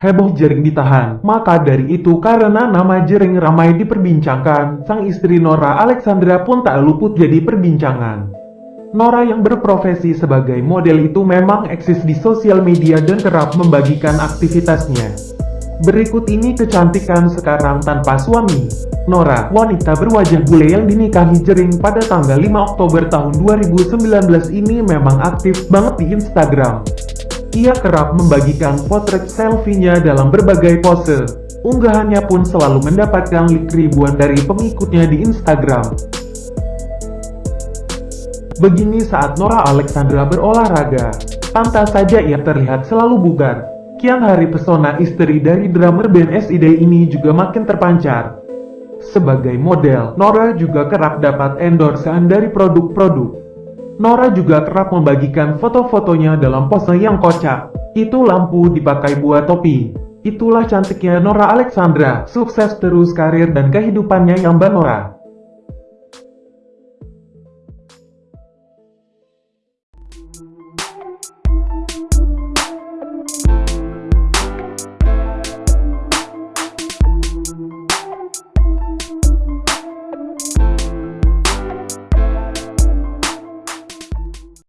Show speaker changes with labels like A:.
A: heboh Jering ditahan. Maka dari itu karena nama Jering ramai diperbincangkan, sang istri Nora Alexandra pun tak luput jadi perbincangan. Nora yang berprofesi sebagai model itu memang eksis di sosial media dan kerap membagikan aktivitasnya. Berikut ini kecantikan sekarang tanpa suami. Nora, wanita berwajah bule yang dinikahi Jering pada tanggal 5 Oktober tahun 2019 ini memang aktif banget di Instagram. Ia kerap membagikan potret selfie-nya dalam berbagai pose. Unggahannya pun selalu mendapatkan like ribuan dari pengikutnya di Instagram. Begini saat Nora Alexandra berolahraga, pantas saja ia terlihat selalu bugar. Kian hari pesona istri dari drummer band SID ini juga makin terpancar. Sebagai model, Nora juga kerap dapat endorsean dari produk-produk. Nora juga kerap membagikan foto-fotonya dalam pose yang kocak. Itu lampu dipakai buat topi. Itulah cantiknya Nora Alexandra, sukses terus karir dan kehidupannya yang Mbak Nora.